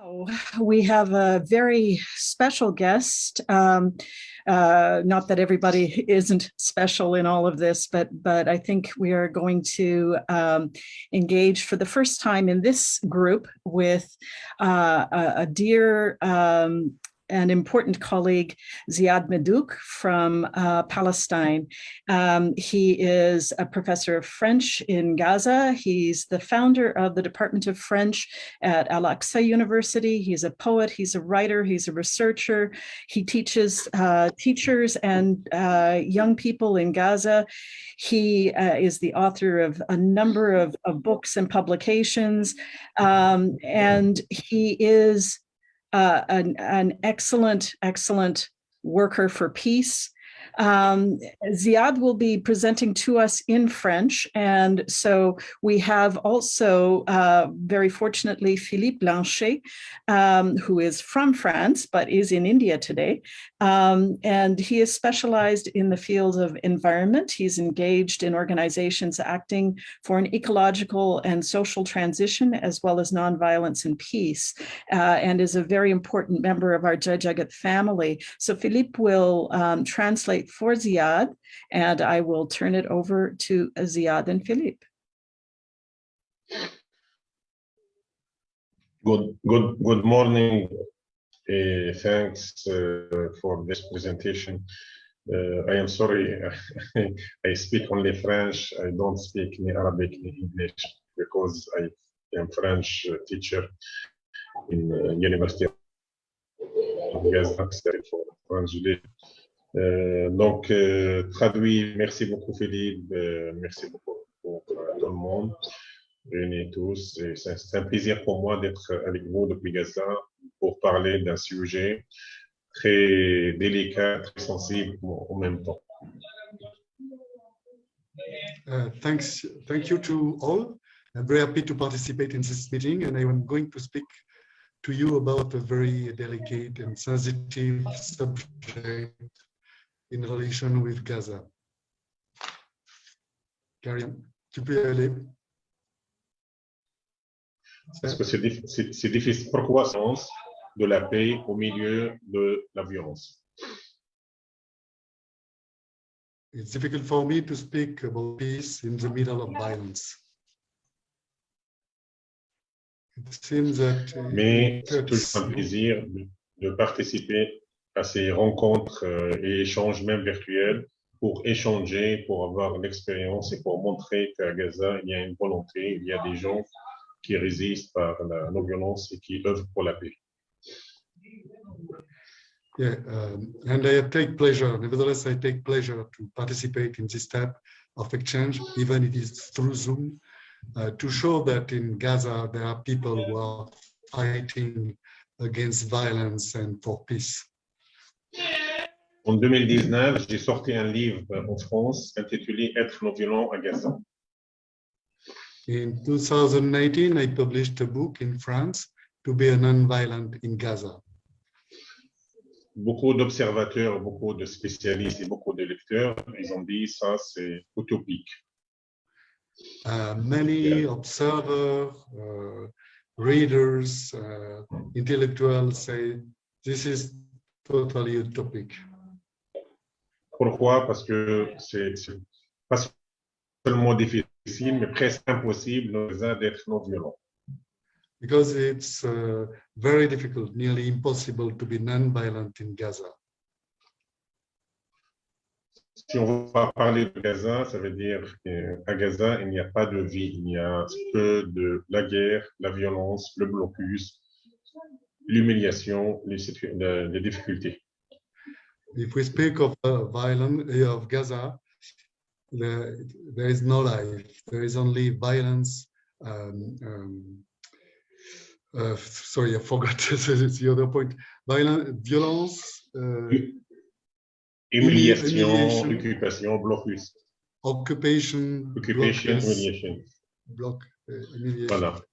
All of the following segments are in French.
We have a very special guest. Um, uh, not that everybody isn't special in all of this, but but I think we are going to um, engage for the first time in this group with uh, a, a, dear um, an important colleague, Ziad Medouk from uh, Palestine. Um, he is a professor of French in Gaza. He's the founder of the Department of French at Al-Aqsa University. He's a poet, he's a writer, he's a researcher. He teaches uh, teachers and uh, young people in Gaza. He uh, is the author of a number of, of books and publications. Um, and he is uh, an, an excellent, excellent worker for peace. Um, Ziad will be presenting to us in French. And so we have also, uh, very fortunately, Philippe Blanchet, um, who is from France, but is in India today. Um, and he is specialized in the field of environment. He's engaged in organizations acting for an ecological and social transition, as well as nonviolence and peace, uh, and is a very important member of our Jagat family. So Philippe will um, translate for Ziad, and I will turn it over to Ziad and Philippe. Good, good, good morning. Uh, thanks uh, for this presentation. Uh, I am sorry, I speak only French. I don't speak ni Arabic ni English because I am French teacher in University of Gaza for French euh, donc, euh, traduit, merci beaucoup Philippe, euh, merci beaucoup pour tout le monde, réunis tous. C'est un plaisir pour moi d'être avec vous depuis Gaza pour parler d'un sujet très délicat, très sensible en même temps. Uh, thanks, thank you to all. I'm very happy to participate in this meeting and I am going to speak to you about a very delicate and sensitive subject in relation with Gaza. Karim, tu peux aller. Parce que c'est difficile. Pourquoi sens de la paix au milieu de la violence? It's difficult for me to speak about peace in the middle of violence. It seems that uh, Mais c'est toujours un plaisir de participer à ces rencontres euh, et échanges même virtuels pour échanger, pour avoir une expérience et pour montrer qu'à Gaza, il y a une volonté, il y a des gens qui résistent par la non-violence et qui œuvrent pour la paix. Yeah, um, and I take pleasure, nevertheless, I take pleasure to participate in this type of exchange, even it is through Zoom, uh, to show that in Gaza, there are people who are fighting against violence and for peace. En 2019, j'ai sorti un livre en France intitulé Être non-violent à Gaza. In 2019, I published a book in France to be a non-violent in Gaza. Beaucoup d'observateurs, beaucoup de spécialistes et beaucoup de lecteurs, ils ont dit ça c'est utopique. Uh, many observers, uh, readers, uh, intellectuals say this is totally utopic. Pourquoi Parce que c'est pas seulement difficile, mais presque impossible d'être non violent. Because it's uh, very difficult, nearly impossible to be non-violent in Gaza. Si on va parler de Gaza, ça veut dire qu'à Gaza, il n'y a pas de vie, il y a que de la guerre, la violence, le blocus, l'humiliation, les, les, difficultés. If we speak of uh, violence uh, of Gaza, the, there is no life. There is only violence. Um, um, uh, sorry, I forgot it's the other point. Violence, violence. Uh, humiliation, occupation, blocus. Occupation, occupation, humiliation. Bloc, uh, humiliation. Voilà.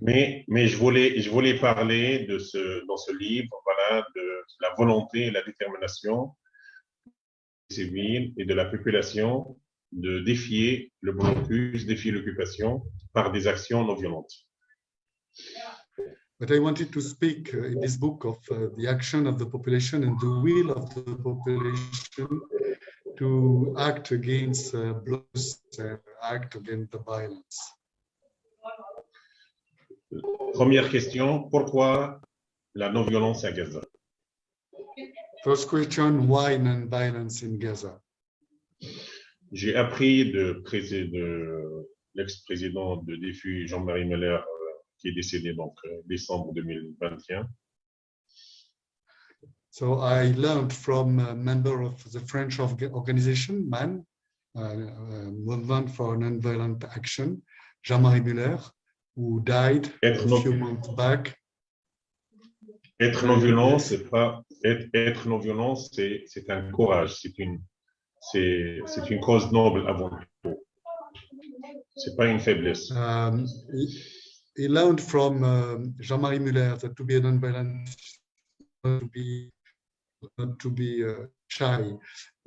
Mais, mais je, voulais, je voulais parler de ce, dans ce livre voilà, de la volonté et la détermination des civils et de la population de défier le blocus, défier l'occupation par des actions non violentes. But I wanted to speak uh, in this book of uh, the action of the population and the will of the population to act against uh, blows, uh, act against the violence. Première question, pourquoi la non-violence à Gaza? First question, why non-violence in Gaza? J'ai appris de, de l'ex-président de défi Jean-Marie Meller, euh, qui est décédé donc euh, décembre 2021, So I learned from a member of the French org- organization, MAN, uh, uh, Movement for Nonviolent Action, Jean-Marie Muller, who died a Être non- few months back. Être non-violent, c'est pas être, être non-violent, c'est c'est un courage, c'est une c'est c'est une cause noble avant tout. C'est pas une faiblesse. Um, he, learned from um, Jean-Marie Muller that to be a nonviolent, to be, not to be uh, shy.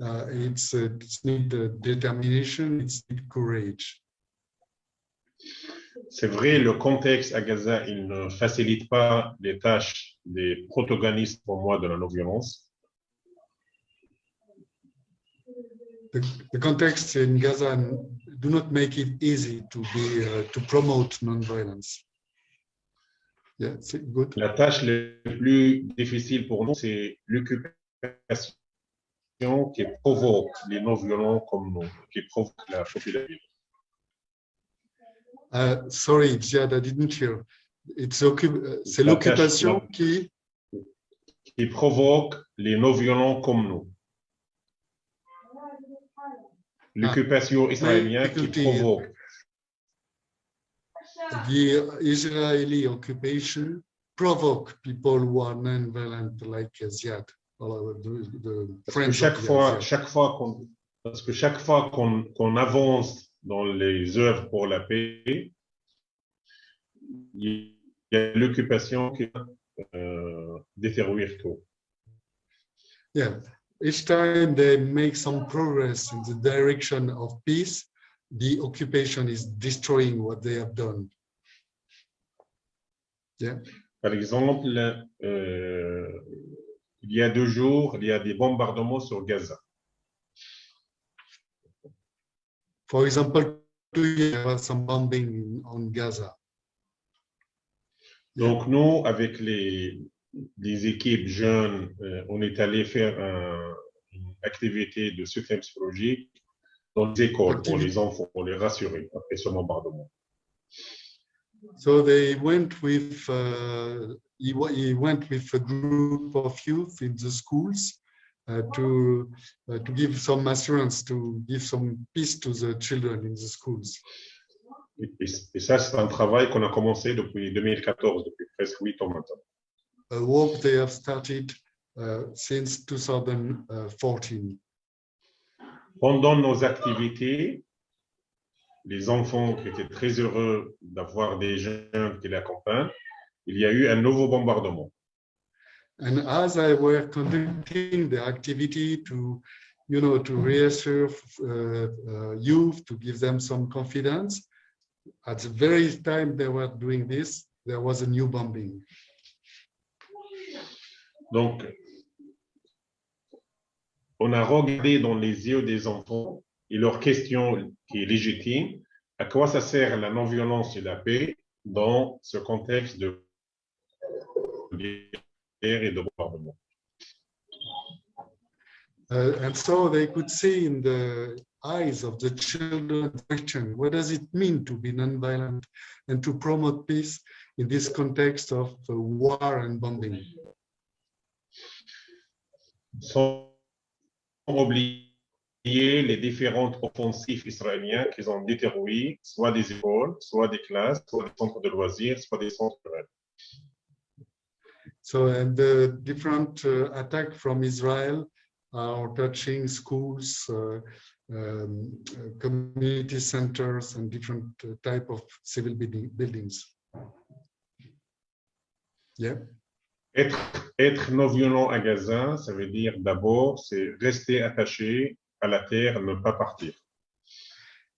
Uh, it's, uh, it's need uh, determination, it's need courage. C'est vrai, le contexte à Gaza, il ne facilite pas les tâches des protagonistes pour moi de la non-violence. The, the context in Gaza do not make it easy to be uh, to promote nonviolence. Yeah, it's good. La tâche la plus difficile pour nous, c'est l'occupation qui provoque les non-violents comme nous, qui provoque la population. Uh, sorry, Ziad, I didn't hear. It's occup- uh, c'est l'occupation qui qui provoque les non-violents comme nous. L'occupation israélienne qui provoque, the Israeli occupation provoke people who are non-violent like Ziad, the, the friends chaque fois, chaque fois qu'on, parce que chaque fois qu'on qu'on avance dans les œuvres pour la paix, il y a l'occupation qui euh, détruire tout. Yeah, each time they make some progress in the direction of peace, the occupation is destroying what they have done. Yeah, Par exemple, euh, il y a deux jours, il y a des bombardements sur Gaza. For example, two years there was some bombing in, on Gaza. Donc, nous, avec les, les équipes jeunes, euh, on est allé faire un- une activité de soutien psychologique dans les écoles pour les enfants, pour les rassurer après ce bombardement. So they went with, uh, he, went with a group of youth in the schools to, uh, to give some assurance, to give some peace to the children in the schools. Et, ça, c'est un travail qu'on a commencé depuis 2014, depuis presque huit ans maintenant. A work they have started uh, since 2014. Pendant nos activités, les enfants qui étaient très heureux d'avoir des jeunes qui les accompagnent, il y a eu un nouveau bombardement. And as I were conducting the activity to, you know, to reassure uh, uh, youth, to give them some confidence, at the very time they were doing this, there was a new bombing. Donc, on a regardé dans les yeux des enfants et leur question qui est légitime, à quoi ça sert la non-violence et la paix dans ce contexte de et de bombardement. Uh, and so they could see in the eyes of the children question, what does it mean to be nonviolent and to promote peace in this context of uh, war and bombing? Sans oublier les différentes offensives qu'ils ont soit des écoles, soit des classes, soit des centres de loisirs, soit des centres culturels. So, and the different uh, attack from Israel are touching schools, uh, um, community centers, and different uh, type of civil building, buildings. Yeah? Être, être non-violent à Gaza, ça veut dire d'abord, c'est rester attaché à la terre, ne pas partir.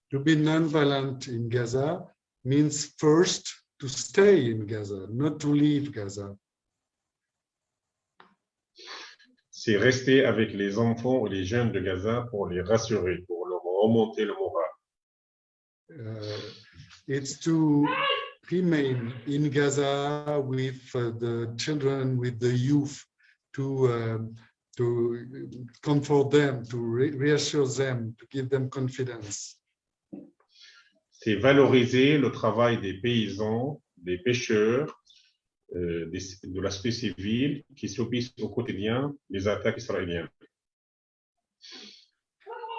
To be nonviolent in Gaza means first to stay in Gaza, not to leave Gaza. C'est rester avec les enfants et les jeunes de Gaza pour les rassurer, pour leur remonter le moral. Uh, it's to remain in Gaza with uh, the children, with the youth, to um, to comfort them, to re reassure them, to give them confidence. C'est valoriser le travail des paysans, des pêcheurs, euh, des- de la société civile qui subissent au quotidien les attaques israéliennes.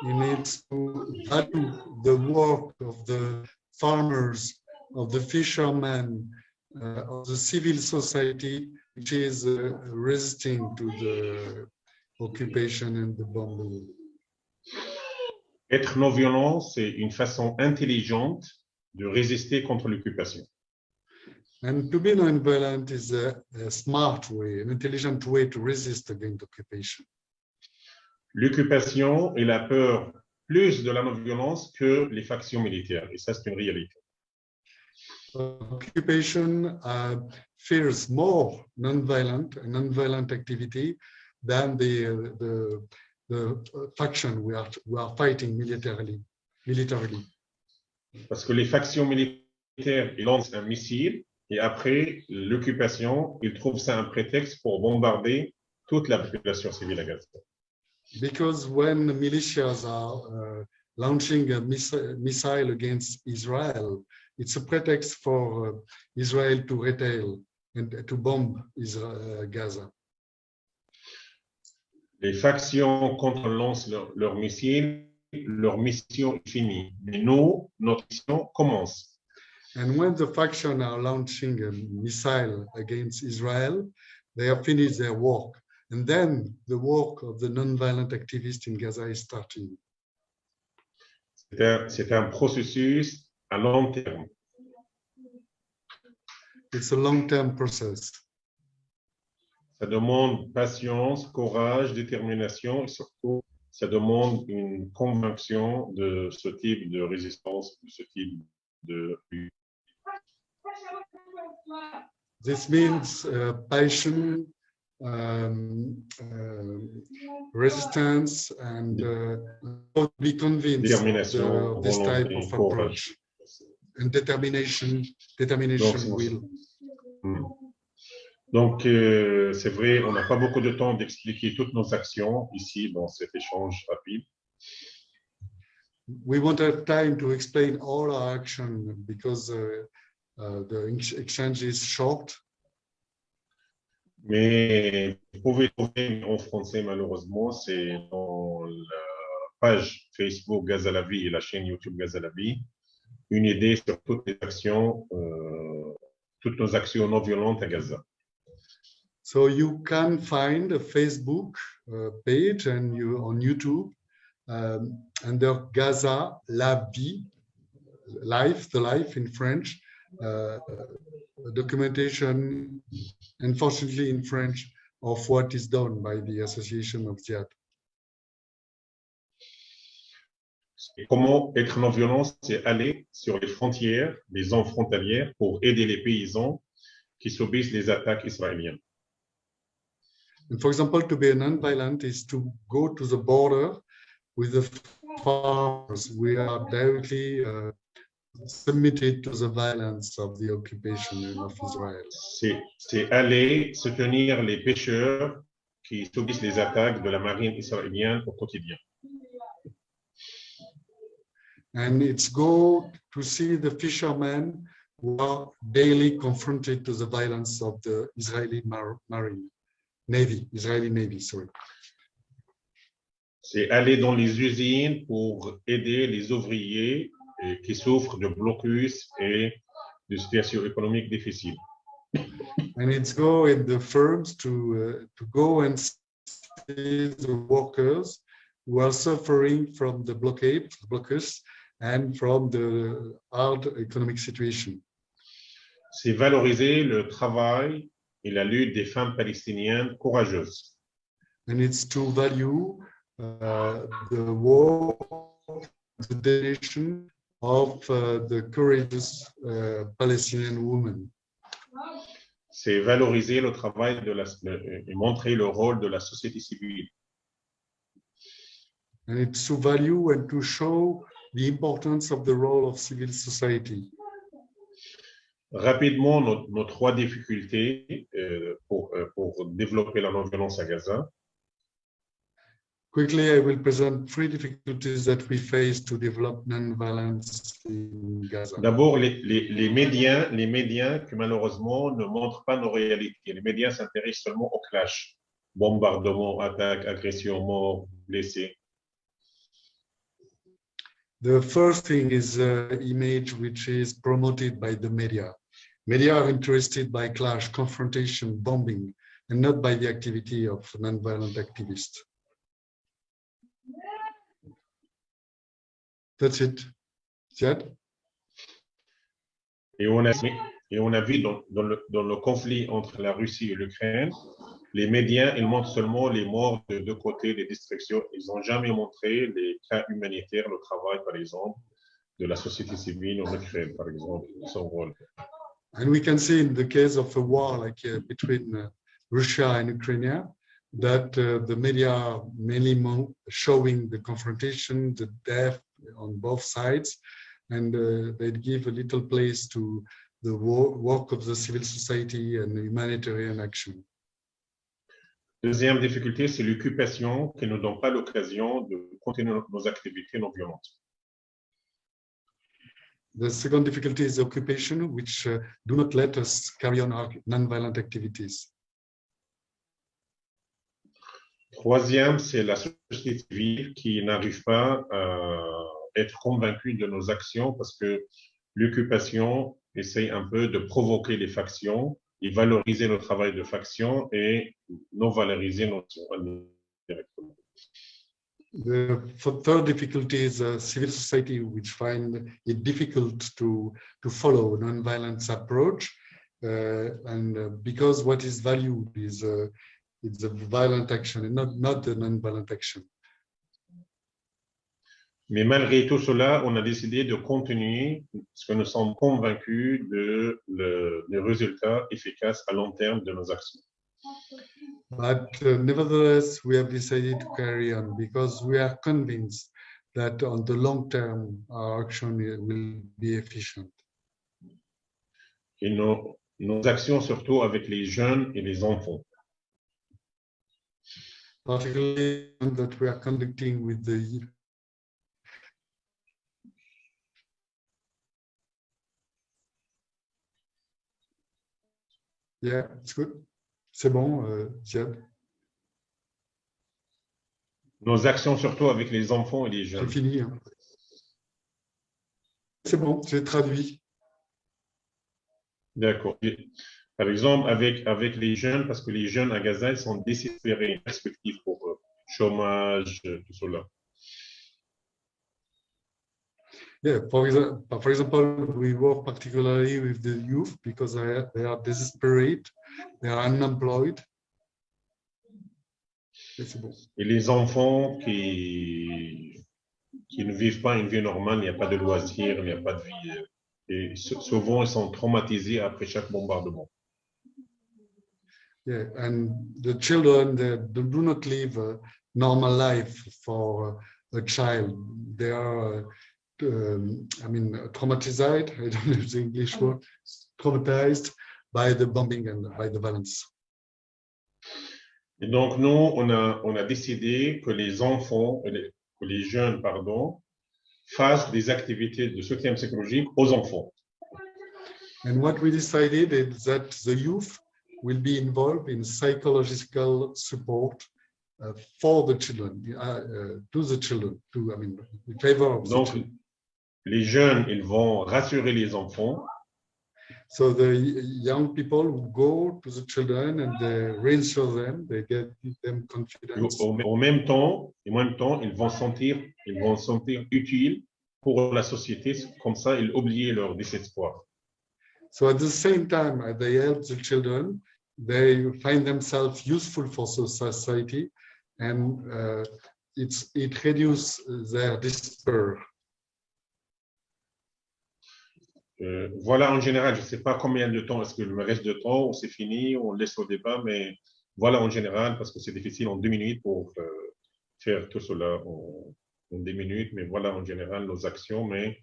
He needs to value the work of the farmers, of the fishermen, uh, of the civil society, which is uh, resisting to the occupation and the bombing. Être non-violent, c'est une façon intelligente de résister contre l'occupation. And to be non-violent is a, a smart way, an intelligent way to resist against occupation. L'occupation et la peur plus de la non-violence que les factions militaires. Et ça, c'est une réalité. Occupation uh, fears more non-violent non-violent activity than the, the, the faction we are, we are fighting militarily. militarily. Parce que les factions militaires ils lancent un missile et après l'occupation, ils trouvent ça un prétexte pour bombarder toute la population civile à Gaza. Because when militias are uh, launching a miss- missile against Israel, it's a pretext for uh, Israel to retail and to bomb Israel, uh, Gaza. Les factions, quand on lance leur, leur missile, leur mission est finie. Mais nous, notre mission commence. And when the faction are launching a missile against Israel, they have finished their work. And then the work of the non-violent activists in Gaza is starting. C'est un, un processus à long terme. It's a long-term process. Ça demande patience, courage, détermination et surtout, ça demande une conviction de ce type de résistance, de ce type de This means uh, passion, um, uh, resistance, and uh, be convinced of, this type of approach. And determination, determination Donc, c'est- will. Hmm. Donc, euh, c'est vrai, on n'a pas beaucoup de temps d'expliquer toutes nos actions ici dans cet échange rapide. We won't have time to explain all our action because uh, the ex- exchange is short. Mais vous pouvez trouver en français, malheureusement, c'est dans la page Facebook Gaz à la vie et la chaîne YouTube Gaz à la vie, une idée sur toutes les actions, euh, toutes nos actions non violentes à Gaza. So you can find a Facebook uh, page and you on YouTube um, under Gaza La Vie, life, the life in French, documentation, unfortunately in French, of what is done by the Association of Jihad. Comment être non violent, c'est aller sur les frontières, les zones frontalières pour aider les paysans qui subissent les attaques israéliennes. And for example, to be non-violent is to go to the border with the farmers. We are directly uh, submitted to the violence of the occupation of Israel. C'est aller soutenir les pêcheurs qui subissent les attaques de la marine israélienne au quotidien. And it's go to see the fishermen who are daily confronted to the violence of the Israeli mar- marine, navy, Israeli navy, sorry. C'est aller dans les usines pour aider les ouvriers qui souffrent de blocus et de situation économique difficile. And it's go in the firms to, uh, to go and see the workers who are suffering from the blockade, blockers, and from the hard economic situation. C'est valoriser le travail et la lutte des femmes palestiniennes courageuses. And it's to value uh, the war, the dedication of uh, the courageous uh, Palestinian women. C'est valoriser le travail de la, le- et montrer le rôle de la société civile. And it's to value and to show the importance of the role of civil society. Rapidement, nos, nos trois difficultés euh, pour, euh, pour développer la non-violence à Gaza. Quickly, I will present three difficulties that we face to develop non-violence in Gaza. D'abord, les, les, les médias, les médias qui malheureusement ne montrent pas nos réalités. Les médias s'intéressent seulement au clash. Bombardement, attaque, agression, mort, blessés. The first thing is uh, image which is promoted by the media. Media are interested by clash, confrontation, bombing, and not by the activity of non-violent activists. That's it. Et on a, et on a vu dans, dans le, dans le conflit entre la Russie et l'Ukraine, les médias, ils montrent seulement les morts de deux côtés, les destructions. Ils n'ont jamais montré les cas humanitaires, le travail, par exemple, de la société civile en Ukraine, par exemple, son rôle. And we can see in the case of a war like uh, between uh, Russia and Ukraine that uh, the media are mainly showing the confrontation, the death on both sides, and uh, they give a little place to the work of the civil society and humanitarian action. Deuxième difficulté, c'est l'occupation qui ne donne pas l'occasion de continuer nos activités non violentes. The second difficulty is occupation, which uh, do not let us carry on our non-violent activities. Troisième, c'est la société civile qui n'arrive pas à être convaincue de nos actions parce que l'occupation essaye un peu de provoquer les factions et valoriser le travail de factions et non valoriser notre directement. The third difficulty is uh, civil society, which find it difficult to to follow non-violence approach, uh, and uh, because what is valued is uh, is a violent action and not not the non-violent action. Mais malgré tout cela, on a décidé de continuer parce que nous sommes convaincus de le, des résultats efficaces à long terme de nos actions. But uh, nevertheless, we have decided to carry on because we are convinced that on the long term, our action will be efficient. Et nos, nos actions surtout avec les jeunes et les enfants. Particularly that we are conducting with the Yeah, it's good. C'est bon, euh, Ziad. Nos actions surtout avec les enfants et les jeunes. fini. hein. C'est bon, j'ai traduit. D'accord. Par exemple, avec, avec les jeunes, parce que les jeunes à Gaza, ils sont désespérés, perspective pour eux. Chômage, euh, tout cela. Yeah, for example, for example, we work particularly with the youth because they are, they are desperate, they are unemployed. Et les enfants qui, qui ne vivent pas une vie normale, il n'y a pas de loisirs, il n'y a pas de vie. euh, Et sou- souvent, ils sont traumatisés après chaque bombardement. Yeah, and the children they do not live a normal life for a child. They are, um, I mean, traumatized. I don't know the English word. Traumatized by the bombing and by the violence. Et donc, nous, on a, on a décidé que les enfants, que les jeunes, pardon, fassent des activités de soutien psychologique aux enfants. And what we decided is that the youth will be involved in psychological support uh, for the children, uh, uh, to the children, to, I mean, in favor of the Donc, children. les jeunes, ils vont rassurer les enfants So the young people who go to the children and they reassure them, they get them confidence. au, au même temps, en même temps, ils vont sentir, ils vont se sentir utiles pour la société. Comme ça, ils oublient leur désespoir. So at the same time, they help the children, they find themselves useful for society and uh, it's, it reduces their. Euh, voilà, en général, je ne sais pas combien de temps, est-ce qu'il me reste de temps, c'est fini, on laisse au débat, mais voilà en général, parce que c'est difficile en deux minutes pour euh, faire tout cela en, en, deux minutes, mais voilà en général nos actions, mais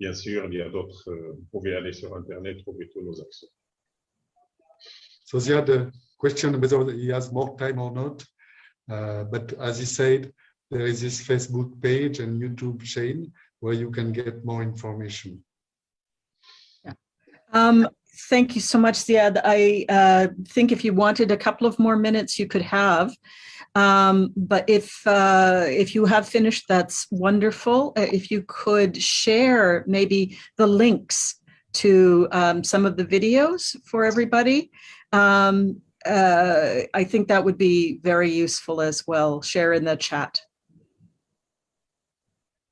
bien sûr, il y a d'autres, euh, vous pouvez aller sur Internet, trouver toutes nos actions. So Ziad, the question whether he has more time or not, uh, but as he said, there is this Facebook page and YouTube chain where you can get more information. Um, thank you so much, Ziad. I uh, think if you wanted a couple of more minutes, you could have. Um, but if uh, if you have finished, that's wonderful. Uh, if you could share maybe the links to um, some of the videos for everybody, um, uh, I think that would be very useful as well. Share in the chat.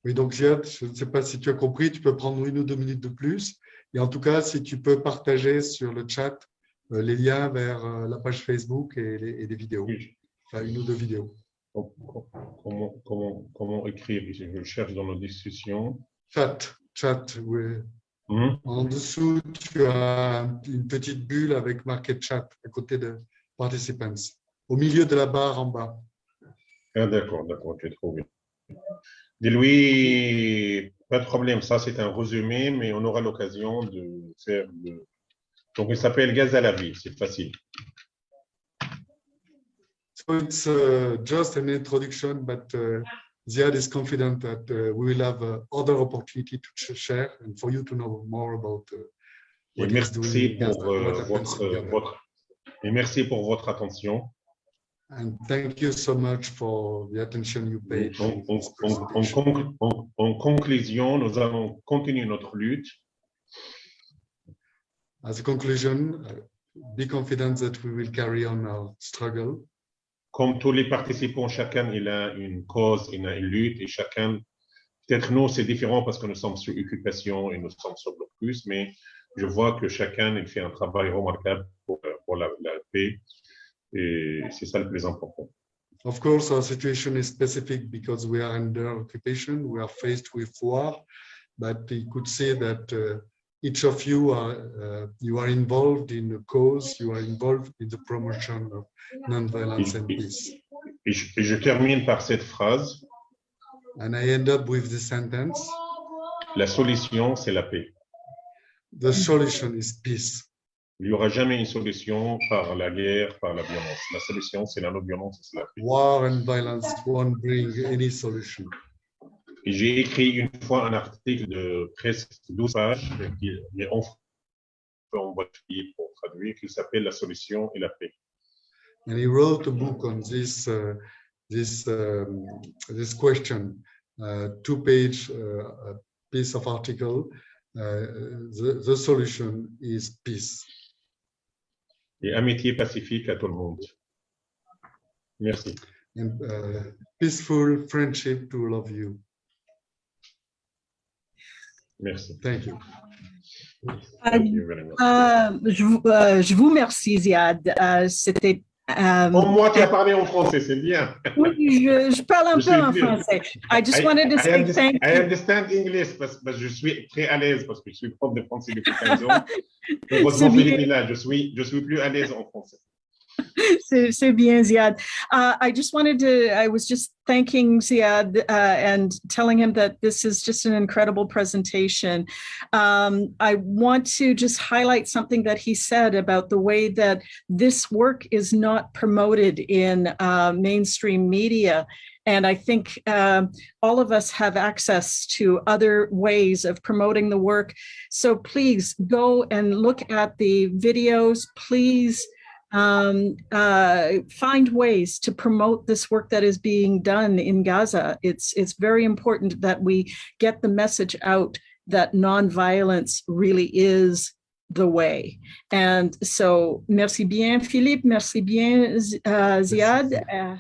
Oui, donc je ne sais pas si tu as compris, tu peux prendre une ou deux minutes de plus. Et en tout cas, si tu peux partager sur le chat euh, les liens vers euh, la page Facebook et les, et les vidéos, Oui. enfin une ou deux vidéos. Comment, comment, comment écrire? Je cherche dans nos discussions. Chat, chat, oui. Mhm. En dessous, tu as une petite bulle avec marqué chat à côté de participants. Au milieu de la barre en bas. Ah, d'accord, d'accord, j'ai trouvé. Dis-lui, pas de problème, ça c'est un résumé, mais on aura l'occasion de faire le... Donc il s'appelle Gaz à la vie, c'est facile. So it's uh, just an introduction, but uh, Ziad is confident that uh, we will have uh, other opportunity to share and for you to know more about uh, what merci doing, pour what euh, votre, votre, et merci pour votre attention. And thank you so much for the attention you paid. En, en- en- en en- en conclusion, nous allons continuer notre lutte As a conclusion, uh, be confident that we will carry on our struggle. Comme tous les participants, chacun il a une cause, il a une lutte et chacun, peut-être nous c'est différent parce que nous sommes sur occupation et nous sommes sur blocus, mais je vois que chacun il fait un travail remarquable pour, pour la, la paix et c'est ça le plus important. Of course, our situation is specific because we are under occupation, we are faced with war, but you could say that uh, each of you are, uh, you are involved in the cause, you are involved in the promotion of non-violence and peace. Et je, et je termine par cette phrase, And I end up with the sentence, la solution c'est la paix. the solution is peace. Il n'y aura jamais une solution par la guerre, par la violence. La solution c'est la non-violence c'est la paix. War and violence won't bring any solution. J'ai écrit une fois un article de presque 12 pages, qui est en en boîte pour traduire, qui s'appelle La solution et la paix. And he wrote a book on this uh, this um, this question, uh, two-page uh, piece of article. Uh, the, the solution is peace. Et amitié pacifique à tout le monde. Merci. and uh, peaceful friendship to all of you. Merci. Thank you. Thank you very much. Euh, je, vous- euh, je vous remercie, Ziad. Euh, C'était. euh, Oh, moi, tu as parlé en français, c'est bien. oui, je, je parle un Je peu en français. I just I- wanted to I say understand- thank I you. understand English parce parce que je suis très à l'aise parce que je suis prof de français depuis 15 ans. Heureusement. Philippe est là. Je suis, je suis plus à l'aise en français. C'est bien, Ziad. Uh, I just wanted to, I was just thanking Ziad uh, and telling him that this is just an incredible presentation. Um, I want to just highlight something that he said about the way that this work is not promoted in uh, mainstream media. And I think um, all of us have access to other ways of promoting the work. So please go and look at the videos. Please um, uh, find ways to promote this work that is being done in Gaza. It's it's very important that we get the message out that nonviolence really is the way. And so, merci bien, Philippe. Merci bien, uh, Ziad. Uh,